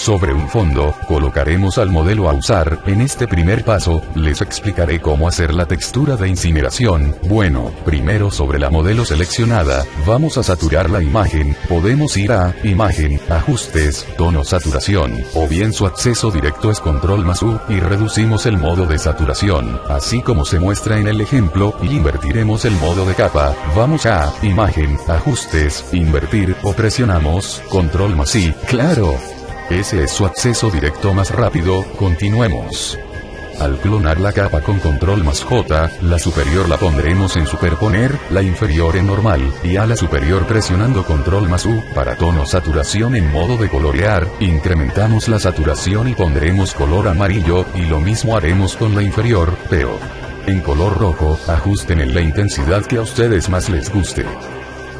Sobre un fondo, colocaremos al modelo a usar, en este primer paso, les explicaré cómo hacer la textura de incineración, bueno, primero sobre la modelo seleccionada, vamos a saturar la imagen, podemos ir a, imagen, ajustes, tono saturación, o bien su acceso directo es control más U, y reducimos el modo de saturación, así como se muestra en el ejemplo, y invertiremos el modo de capa, vamos a, imagen, ajustes, invertir, o presionamos, control más I, claro. Ese es su acceso directo más rápido, continuemos. Al clonar la capa con control más J, la superior la pondremos en superponer, la inferior en normal, y a la superior presionando control más U, para tono saturación en modo de colorear, incrementamos la saturación y pondremos color amarillo, y lo mismo haremos con la inferior, pero en color rojo, ajusten en la intensidad que a ustedes más les guste.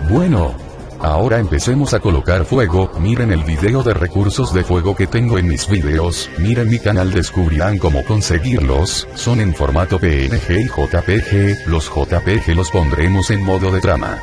Bueno, Ahora empecemos a colocar fuego, miren el video de recursos de fuego que tengo en mis videos, miren mi canal descubrirán cómo conseguirlos, son en formato PNG y JPG, los JPG los pondremos en modo de trama.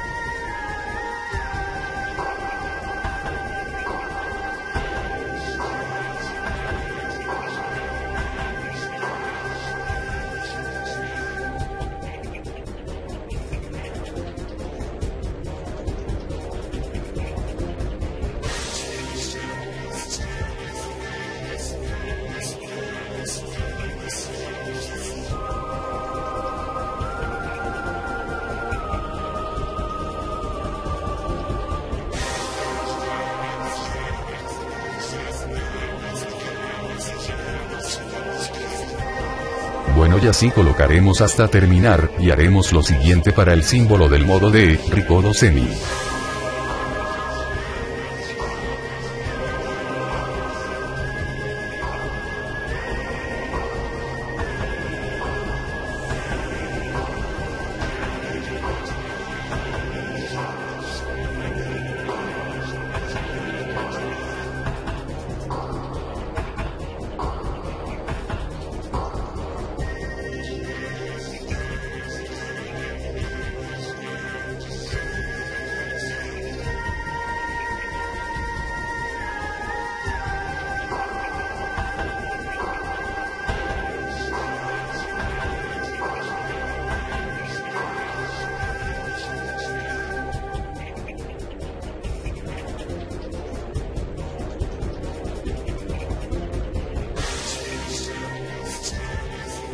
Y así colocaremos hasta terminar, y haremos lo siguiente para el símbolo del modo de, Ricodo Semi.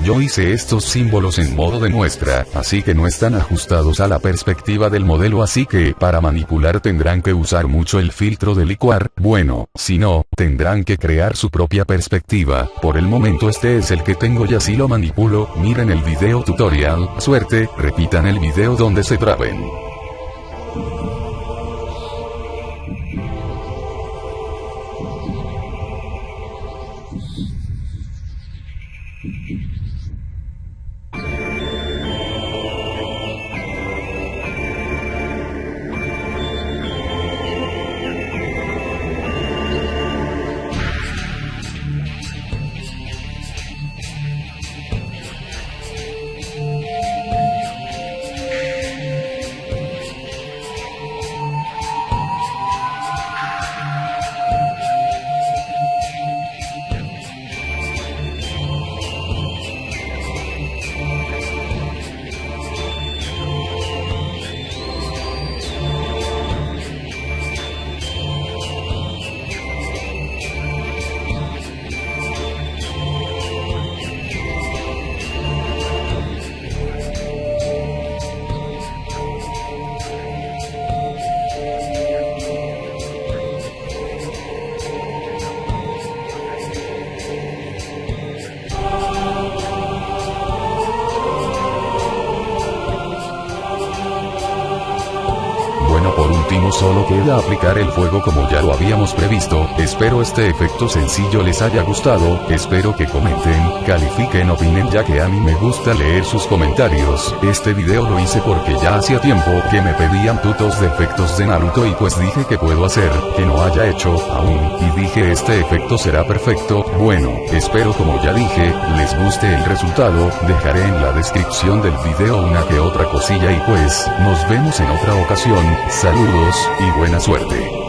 Yo hice estos símbolos en modo de muestra, así que no están ajustados a la perspectiva del modelo así que para manipular tendrán que usar mucho el filtro de licuar, bueno, si no, tendrán que crear su propia perspectiva, por el momento este es el que tengo y así lo manipulo, miren el video tutorial, suerte, repitan el video donde se traben. Último solo queda aplicar el fuego como ya lo habíamos previsto, espero este efecto sencillo les haya gustado, espero que comenten, califiquen opinen ya que a mí me gusta leer sus comentarios, este video lo hice porque ya hacía tiempo que me pedían tutos de efectos de Naruto y pues dije que puedo hacer, que no haya hecho, aún, y dije este efecto será perfecto, bueno, espero como ya dije, les guste el resultado, dejaré en la descripción del video una que otra cosilla y pues, nos vemos en otra ocasión, Saludos, y buena suerte.